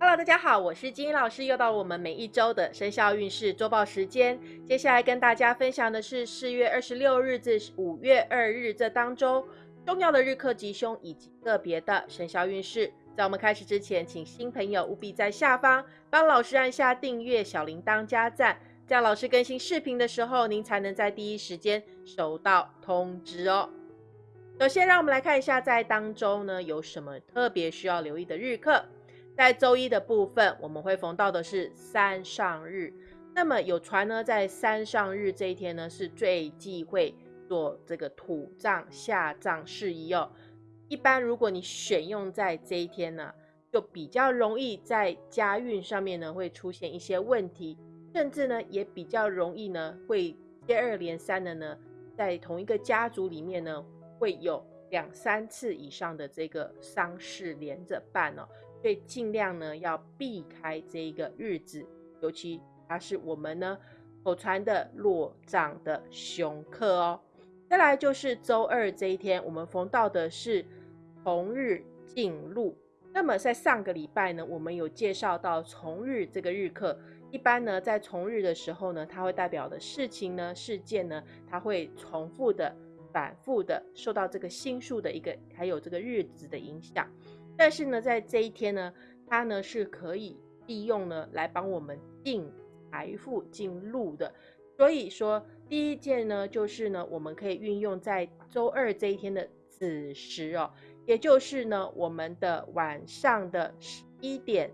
Hello，大家好，我是金英老师，又到了我们每一周的生肖运势周报时间。接下来跟大家分享的是四月二十六日至五月二日这当中重要的日课吉凶以及个别的生肖运势。在我们开始之前，请新朋友务必在下方帮老师按下订阅、小铃铛加赞，这样老师更新视频的时候，您才能在第一时间收到通知哦。首先，让我们来看一下在当周呢有什么特别需要留意的日课。在周一的部分，我们会逢到的是三上日。那么有传呢，在三上日这一天呢，是最忌讳做这个土葬、下葬事宜哦。一般如果你选用在这一天呢，就比较容易在家运上面呢会出现一些问题，甚至呢也比较容易呢会接二连三的呢，在同一个家族里面呢会有两三次以上的这个丧事连着办哦。所以尽量呢要避开这一个日子，尤其它是我们呢口传的落葬的凶克哦。再来就是周二这一天，我们逢到的是从日进入。那么在上个礼拜呢，我们有介绍到重日这个日课，一般呢在重日的时候呢，它会代表的事情呢、事件呢，它会重复的、反复的受到这个星数的一个还有这个日子的影响。但是呢，在这一天呢，它呢是可以利用呢来帮我们进财富进入的。所以说，第一件呢，就是呢，我们可以运用在周二这一天的子时哦，也就是呢，我们的晚上的十一点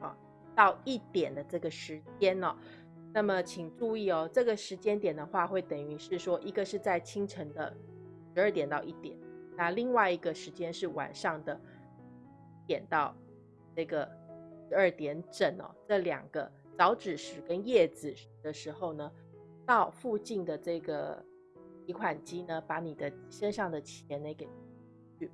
啊到一点的这个时间哦。那么请注意哦，这个时间点的话，会等于是说，一个是在清晨的十二点到一点。那另外一个时间是晚上的点到这个十二点整哦，这两个早子时跟夜子时的时候呢，到附近的这个提款机呢，把你的身上的钱呢给去。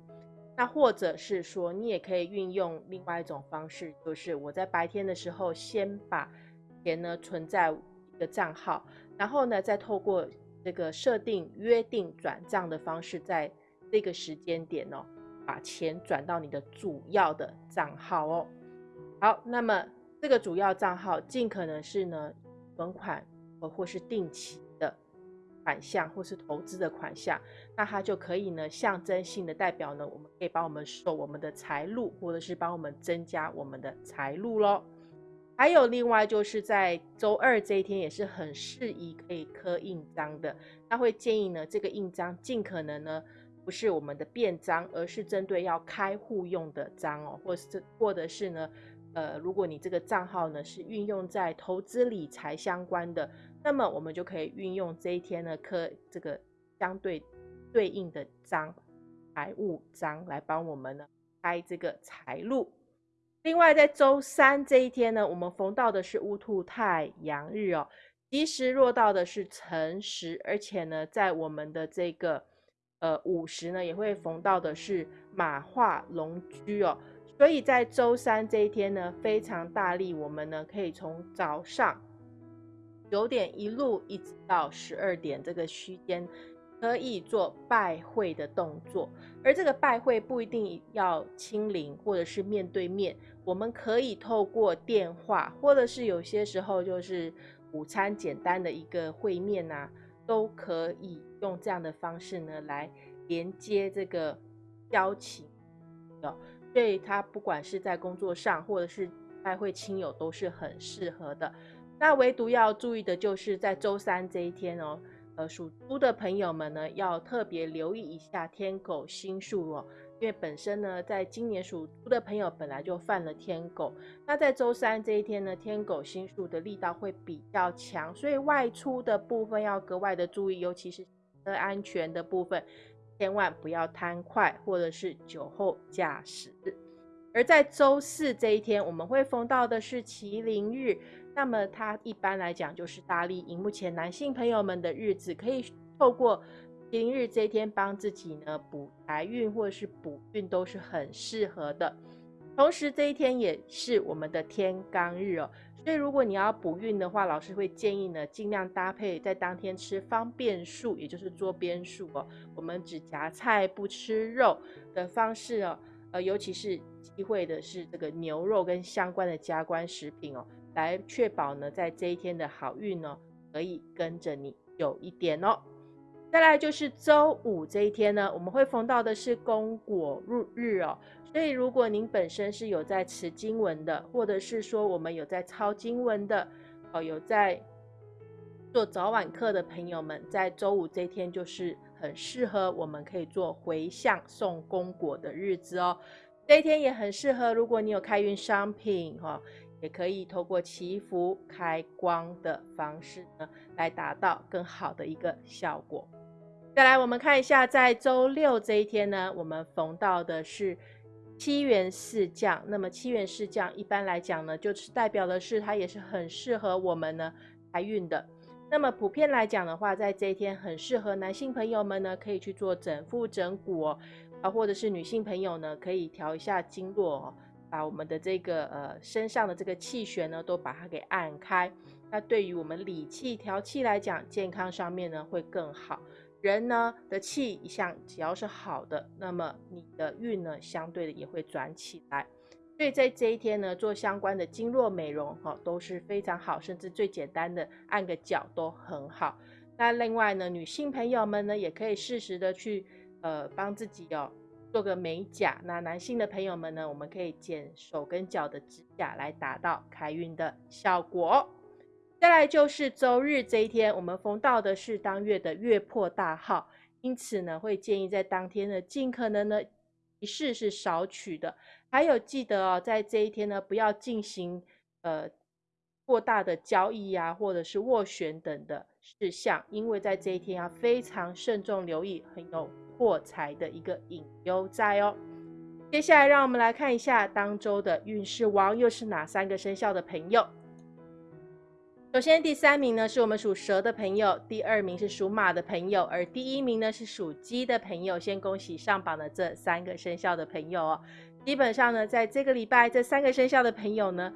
那或者是说，你也可以运用另外一种方式，就是我在白天的时候先把钱呢存在一个账号，然后呢再透过这个设定约定转账的方式再。这个时间点哦，把钱转到你的主要的账号哦。好，那么这个主要账号尽可能是呢存款或或是定期的款项，或是投资的款项，那它就可以呢象征性的代表呢，我们可以帮我们收我们的财路，或者是帮我们增加我们的财路喽。还有另外就是在周二这一天也是很适宜可以刻印章的，那会建议呢这个印章尽可能呢。不是我们的便章，而是针对要开户用的章哦，或是或者是呢，呃，如果你这个账号呢是运用在投资理财相关的，那么我们就可以运用这一天呢刻这个相对对应的章，财务章来帮我们呢开这个财路。另外，在周三这一天呢，我们逢到的是乌兔太阳日哦，吉时落到的是辰时，而且呢，在我们的这个。呃，午时呢也会逢到的是马化龙居哦，所以在周三这一天呢，非常大力，我们呢可以从早上九点一路一直到十二点这个区间，可以做拜会的动作。而这个拜会不一定要亲临或者是面对面，我们可以透过电话，或者是有些时候就是午餐简单的一个会面呐。都可以用这样的方式呢来连接这个交情哦，所以他不管是在工作上或者是拜会亲友都是很适合的。那唯独要注意的就是在周三这一天哦，呃，属猪的朋友们呢要特别留意一下天狗星数哦。因为本身呢，在今年属猪的朋友本来就犯了天狗，那在周三这一天呢，天狗星数的力道会比较强，所以外出的部分要格外的注意，尤其是车安全的部分，千万不要贪快或者是酒后驾驶。而在周四这一天，我们会逢到的是麒麟日，那么它一般来讲就是大力荧幕前男性朋友们的日子，可以透过。今日这一天帮自己呢补财运或者是补运都是很适合的，同时这一天也是我们的天罡日哦，所以如果你要补运的话，老师会建议呢尽量搭配在当天吃方便素，也就是桌边素哦，我们只夹菜不吃肉的方式哦，呃，尤其是忌讳的是这个牛肉跟相关的加工食品哦，来确保呢在这一天的好运呢可以跟着你有一点哦。再来就是周五这一天呢，我们会逢到的是公果入日哦，所以如果您本身是有在持经文的，或者是说我们有在抄经文的，哦，有在做早晚课的朋友们，在周五这一天就是很适合我们可以做回向送公果的日子哦。这一天也很适合，如果你有开运商品哈，也可以透过祈福开光的方式呢，来达到更好的一个效果。再来，我们看一下，在周六这一天呢，我们逢到的是七元四将。那么七元四将一般来讲呢，就是代表的是它也是很适合我们呢开运的。那么普遍来讲的话，在这一天很适合男性朋友们呢，可以去做整腹整骨哦，啊，或者是女性朋友呢，可以调一下经络哦，把我们的这个呃身上的这个气血呢，都把它给按开。那对于我们理气调气来讲，健康上面呢会更好。人呢的气一向只要是好的，那么你的运呢相对的也会转起来。所以在这一天呢，做相关的经络美容哈都是非常好，甚至最简单的按个脚都很好。那另外呢，女性朋友们呢也可以适时的去呃帮自己哦做个美甲。那男性的朋友们呢，我们可以剪手跟脚的指甲来达到开运的效果。再来就是周日这一天，我们逢到的是当月的月破大号，因此呢，会建议在当天呢，尽可能呢仪式是少取的。还有记得哦，在这一天呢，不要进行呃过大的交易啊，或者是斡旋等的事项，因为在这一天要非常慎重留意，很有破财的一个隐忧在哦。接下来让我们来看一下当周的运势王又是哪三个生肖的朋友。首先，第三名呢是我们属蛇的朋友，第二名是属马的朋友，而第一名呢是属鸡的朋友。先恭喜上榜的这三个生肖的朋友哦。基本上呢，在这个礼拜，这三个生肖的朋友呢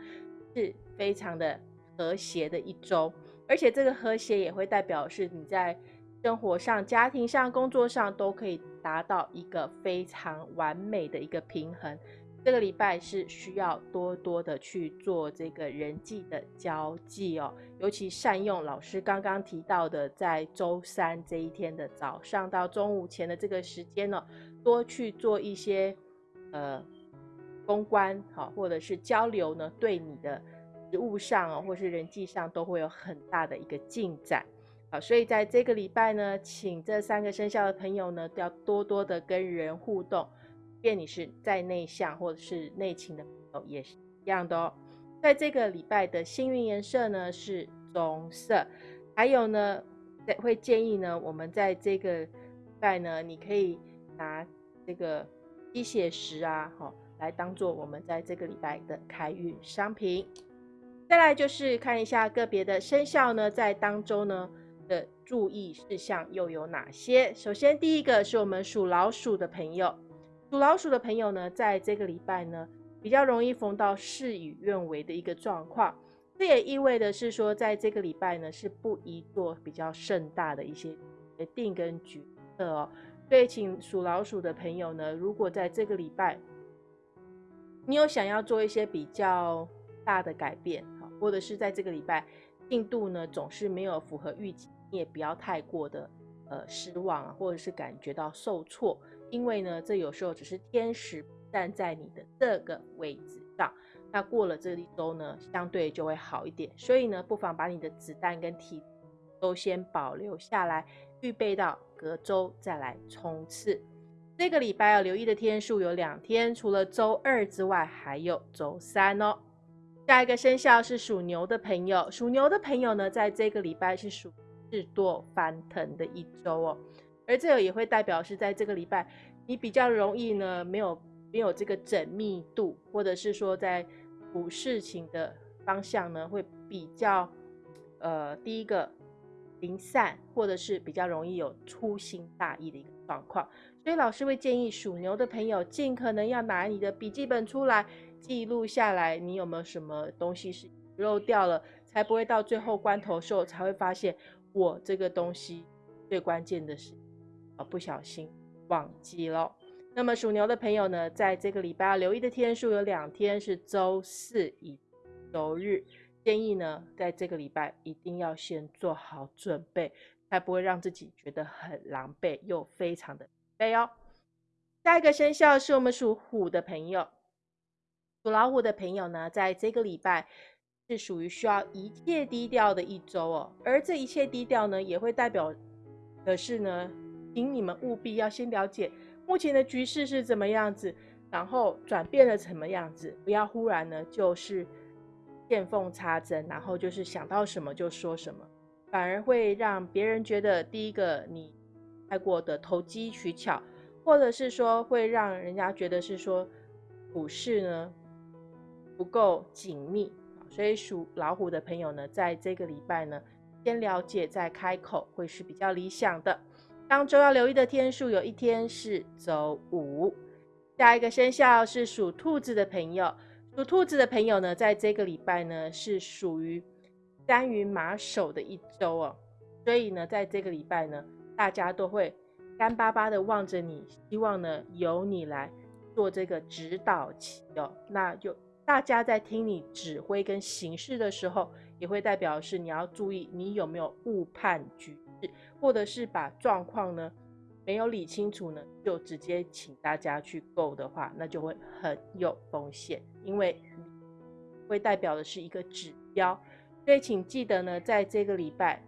是非常的和谐的一周，而且这个和谐也会代表是你在生活上、家庭上、工作上都可以达到一个非常完美的一个平衡。这个礼拜是需要多多的去做这个人际的交际哦，尤其善用老师刚刚提到的，在周三这一天的早上到中午前的这个时间呢，多去做一些呃公关好，或者是交流呢，对你的务上哦，或是人际上都会有很大的一个进展好，所以在这个礼拜呢，请这三个生肖的朋友呢，都要多多的跟人互动。便你是再内向或者是内勤的朋友也是一样的哦。在这个礼拜的幸运颜色呢是棕色，还有呢会建议呢我们在这个礼拜呢，你可以拿这个鸡血石啊，好来当做我们在这个礼拜的开运商品。再来就是看一下个别的生肖呢，在当中呢的注意事项又有哪些？首先第一个是我们属老鼠的朋友。属老鼠的朋友呢，在这个礼拜呢，比较容易逢到事与愿违的一个状况。这也意味着是说，在这个礼拜呢，是不宜做比较盛大的一些决定跟决策哦。所以，请属老鼠的朋友呢，如果在这个礼拜，你有想要做一些比较大的改变，或者是在这个礼拜进度呢总是没有符合预期，你也不要太过的呃失望啊，或者是感觉到受挫。因为呢，这有时候只是天使站在你的这个位置上，那过了这一周呢，相对就会好一点。所以呢，不妨把你的子弹跟体都先保留下来，预备到隔周再来冲刺。这个礼拜要留意的天数有两天，除了周二之外，还有周三哦。下一个生肖是属牛的朋友，属牛的朋友呢，在这个礼拜是属事多翻腾的一周哦。而这个也会代表是在这个礼拜，你比较容易呢，没有没有这个缜密度，或者是说在补事情的方向呢，会比较呃第一个零散，或者是比较容易有粗心大意的一个状况。所以老师会建议属牛的朋友，尽可能要拿你的笔记本出来记录下来，你有没有什么东西是漏掉了，才不会到最后关头时候才会发现我这个东西最关键的是啊。不小心忘记了。那么属牛的朋友呢，在这个礼拜要留意的天数有两天是周四以周日，建议呢，在这个礼拜一定要先做好准备，才不会让自己觉得很狼狈又非常的累哦。下一个生肖是我们属虎的朋友，属老虎的朋友呢，在这个礼拜是属于需要一切低调的一周哦，而这一切低调呢，也会代表的是呢，请你们务必要先了解。目前的局势是怎么样子？然后转变了什么样子？不要忽然呢，就是见缝插针，然后就是想到什么就说什么，反而会让别人觉得第一个你太过的投机取巧，或者是说会让人家觉得是说股市呢不够紧密。所以属老虎的朋友呢，在这个礼拜呢，先了解再开口会是比较理想的。当周要留意的天数，有一天是周五。下一个生肖是属兔子的朋友，属兔子的朋友呢，在这个礼拜呢是属于三云马首的一周哦，所以呢，在这个礼拜呢，大家都会干巴巴的望着你，希望呢由你来做这个指导期哦。那就大家在听你指挥跟行事的时候，也会代表是你要注意你有没有误判局势。或者是把状况呢没有理清楚呢，就直接请大家去购的话，那就会很有风险，因为会代表的是一个指标。所以请记得呢，在这个礼拜，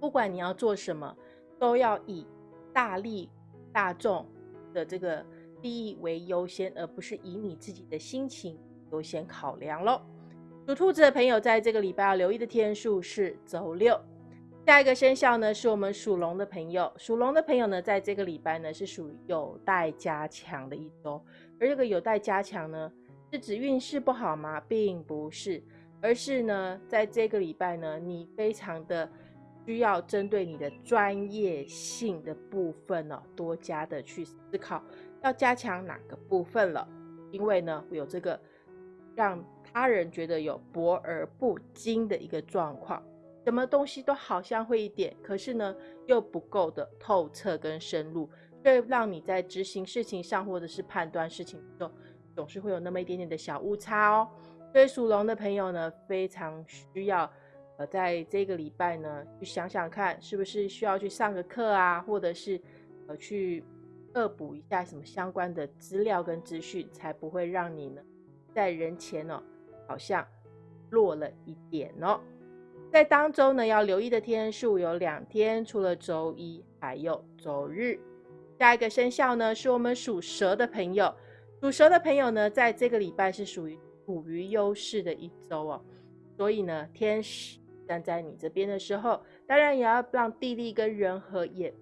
不管你要做什么，都要以大利大众的这个利益为优先，而不是以你自己的心情优先考量喽。属兔子的朋友，在这个礼拜要留意的天数是周六。下一个生肖呢，是我们属龙的朋友。属龙的朋友呢，在这个礼拜呢，是属于有待加强的一周。而这个有待加强呢，是指运势不好吗？并不是，而是呢，在这个礼拜呢，你非常的需要针对你的专业性的部分呢，多加的去思考，要加强哪个部分了。因为呢，有这个让他人觉得有博而不精的一个状况。什么东西都好像会一点，可是呢又不够的透彻跟深入，会让你在执行事情上或者是判断事情的时候，总是会有那么一点点的小误差哦。所以属龙的朋友呢，非常需要呃在这个礼拜呢去想想看，是不是需要去上个课啊，或者是呃去恶补一下什么相关的资料跟资讯，才不会让你呢在人前哦好像弱了一点哦。在当周呢，要留意的天数有两天，除了周一，还有周日。下一个生肖呢，是我们属蛇的朋友。属蛇的朋友呢，在这个礼拜是属于处于优势的一周哦。所以呢，天使站在你这边的时候，当然也要让地利跟人和也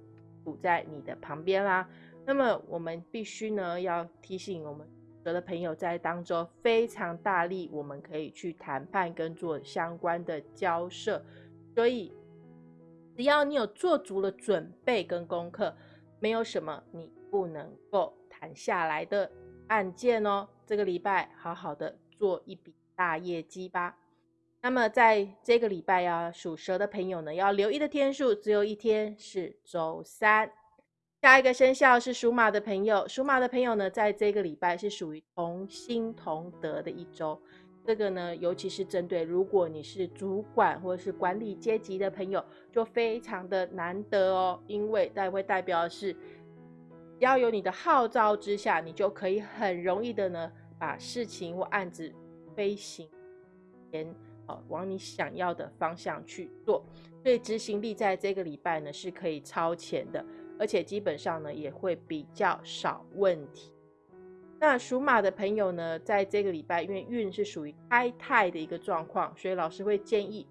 处在你的旁边啦。那么我们必须呢，要提醒我们。的朋友在当中非常大力，我们可以去谈判跟做相关的交涉，所以只要你有做足了准备跟功课，没有什么你不能够谈下来的案件哦。这个礼拜好好的做一笔大业绩吧。那么在这个礼拜呀，属蛇的朋友呢，要留意的天数只有一天，是周三。下一个生肖是属马的朋友，属马的朋友呢，在这个礼拜是属于同心同德的一周。这个呢，尤其是针对如果你是主管或者是管理阶级的朋友，就非常的难得哦，因为代会代表是，要有你的号召之下，你就可以很容易的呢，把事情或案子飞行前，哦，往你想要的方向去做。所以执行力在这个礼拜呢，是可以超前的。而且基本上呢，也会比较少问题。那属马的朋友呢，在这个礼拜，因为运是属于开泰的一个状况，所以老师会建议，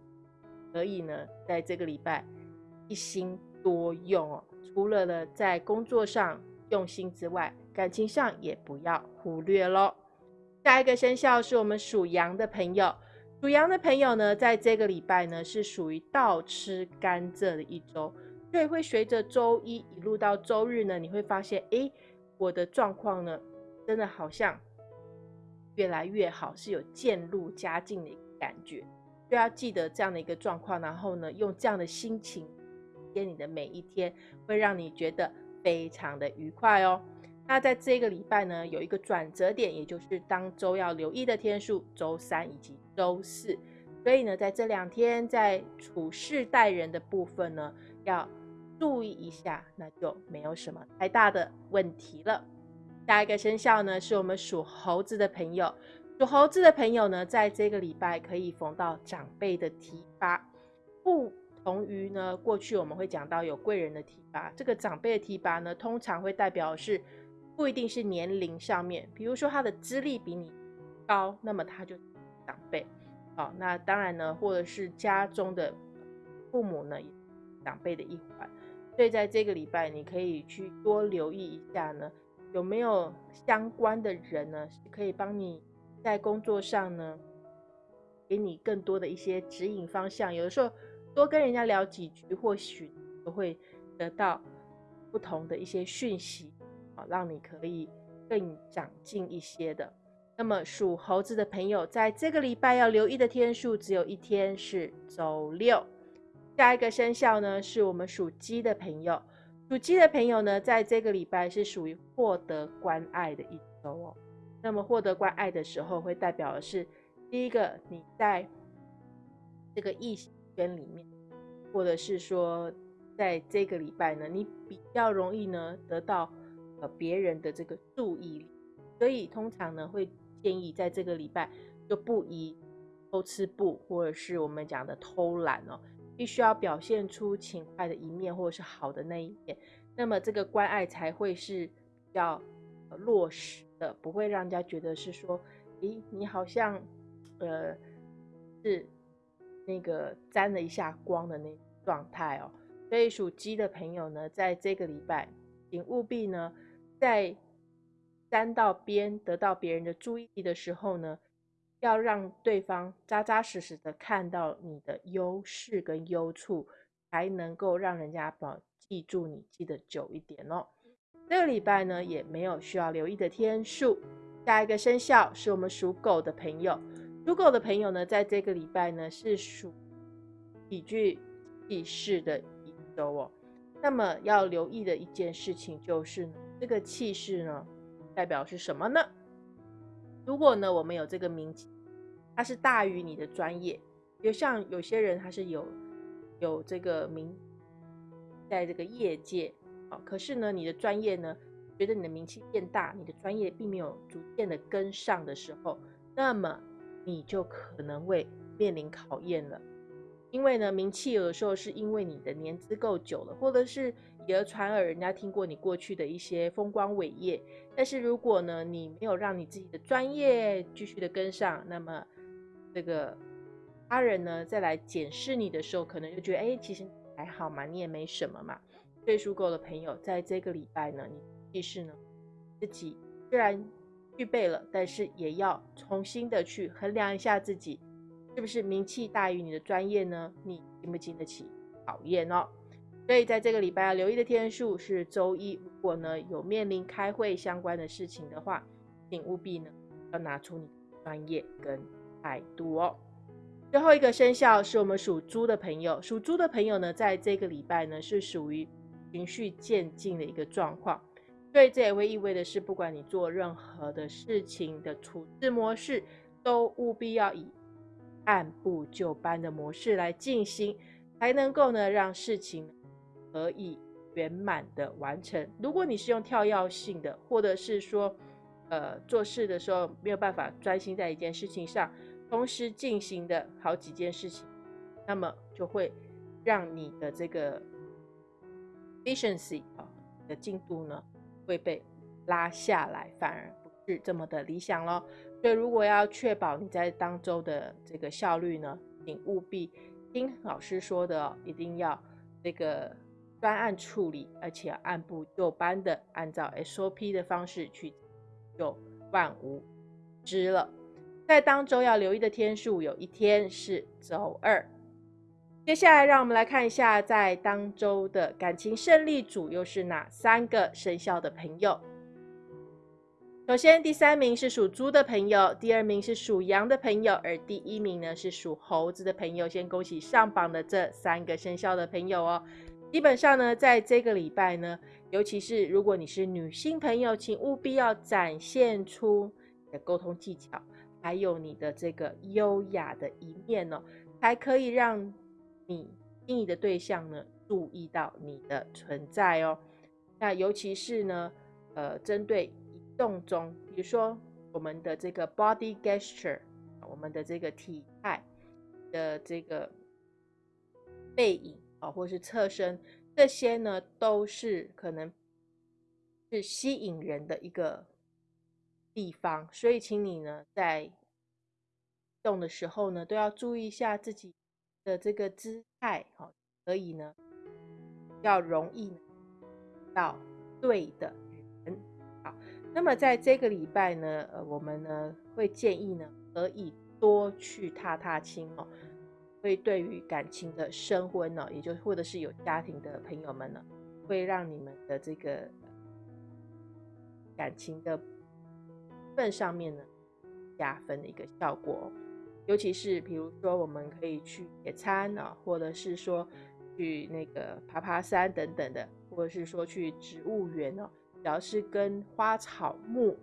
可以呢，在这个礼拜一心多用哦。除了呢，在工作上用心之外，感情上也不要忽略喽。下一个生肖是我们属羊的朋友，属羊的朋友呢，在这个礼拜呢，是属于倒吃甘蔗的一周。所以会随着周一一路到周日呢，你会发现，哎，我的状况呢，真的好像越来越好，是有渐入佳境的一个感觉。就要记得这样的一个状况，然后呢，用这样的心情接你的每一天，会让你觉得非常的愉快哦。那在这个礼拜呢，有一个转折点，也就是当周要留意的天数，周三以及周四。所以呢，在这两天在处事待人的部分呢，要注意一下，那就没有什么太大的问题了。下一个生肖呢，是我们属猴子的朋友。属猴子的朋友呢，在这个礼拜可以逢到长辈的提拔，不同于呢过去我们会讲到有贵人的提拔，这个长辈的提拔呢，通常会代表是。不一定是年龄上面，比如说他的资历比你高，那么他就长辈。好，那当然呢，或者是家中的父母呢，也长辈的一环。所以在这个礼拜，你可以去多留意一下呢，有没有相关的人呢，是可以帮你在工作上呢，给你更多的一些指引方向。有的时候多跟人家聊几句，或许都会得到不同的一些讯息。啊让你可以更长进一些的。那么属猴子的朋友，在这个礼拜要留意的天数只有一天，是周六。下一个生肖呢，是我们属鸡的朋友。属鸡的朋友呢，在这个礼拜是属于获得关爱的一周哦。那么获得关爱的时候，会代表的是第一个，你在这个异性圈里面，或者是说在这个礼拜呢，你比较容易呢得到。呃，别人的这个注意力，所以通常呢会建议在这个礼拜就不宜偷吃布，或者是我们讲的偷懒哦，必须要表现出勤快的一面，或者是好的那一面，那么这个关爱才会是比较落实的，不会让人家觉得是说，咦，你好像呃是那个沾了一下光的那状态哦。所以属鸡的朋友呢，在这个礼拜，请务必呢。在沾到边得到别人的注意的时候呢，要让对方扎扎实实的看到你的优势跟优处，才能够让人家保记住你，记得久一点哦。这个礼拜呢，也没有需要留意的天数。下一个生肖是我们属狗的朋友，属狗的朋友呢，在这个礼拜呢是属喜剧气势的一周哦。那么要留意的一件事情就是。这个气势呢，代表是什么呢？如果呢，我们有这个名气，它是大于你的专业。就像有些人他是有有这个名，在这个业界啊，可是呢，你的专业呢，觉得你的名气变大，你的专业并没有逐渐的跟上的时候，那么你就可能会面临考验了。因为呢，名气有的时候是因为你的年资够久了，或者是。以讹传讹，人家听过你过去的一些风光伟业，但是如果呢，你没有让你自己的专业继续的跟上，那么这个他人呢再来检视你的时候，可能就觉得，哎，其实还好嘛，你也没什么嘛。所以属狗的朋友，在这个礼拜呢，你其实呢自己虽然具备了，但是也要重新的去衡量一下自己是不是名气大于你的专业呢？你经不经得起考验哦？所以在这个礼拜要留意的天数是周一。如果呢有面临开会相关的事情的话，请务必呢要拿出你的专业跟态度哦。最后一个生肖是我们属猪的朋友，属猪的朋友呢，在这个礼拜呢是属于循序渐进的一个状况，所以这也会意味的是，不管你做任何的事情的处置模式，都务必要以按部就班的模式来进行，才能够呢让事情。可以圆满的完成。如果你是用跳跃性的，或者是说，呃，做事的时候没有办法专心在一件事情上，同时进行的好几件事情，那么就会让你的这个 efficiency 啊的进度呢会被拉下来，反而不是这么的理想咯。所以，如果要确保你在当周的这个效率呢，请务必听老师说的哦，一定要这个。专案处理，而且按部就班的按照 SOP 的方式去，就万无知了。在当周要留意的天数，有一天是周二。接下来，让我们来看一下，在当周的感情胜利组又是哪三个生肖的朋友。首先，第三名是属猪的朋友，第二名是属羊的朋友，而第一名呢是属猴子的朋友。先恭喜上榜的这三个生肖的朋友哦。基本上呢，在这个礼拜呢，尤其是如果你是女性朋友，请务必要展现出你的沟通技巧，还有你的这个优雅的一面哦，才可以让你心仪的对象呢注意到你的存在哦。那尤其是呢，呃，针对移动中，比如说我们的这个 body gesture，我们的这个体态的这个背影。啊，或是侧身，这些呢都是可能是吸引人的一个地方，所以请你呢在动的时候呢，都要注意一下自己的这个姿态，好，可以呢要容易到对的人。好，那么在这个礼拜呢，呃，我们呢会建议呢，可以多去踏踏青哦。会对于感情的升温呢，也就或者是有家庭的朋友们呢，会让你们的这个感情的份上面呢加分的一个效果。尤其是比如说，我们可以去野餐啊，或者是说去那个爬爬山等等的，或者是说去植物园哦，只要是跟花草木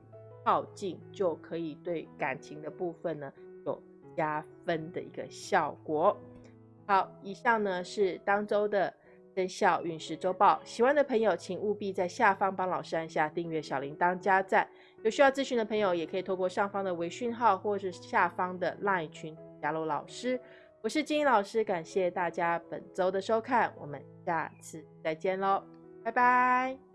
靠近，就可以对感情的部分呢有。加分的一个效果。好，以上呢是当周的生肖运势周报。喜欢的朋友，请务必在下方帮老师按下订阅、小铃铛、加赞。有需要咨询的朋友，也可以透过上方的微讯号，或是下方的 LINE 群加入老师。我是金英老师，感谢大家本周的收看，我们下次再见喽，拜拜。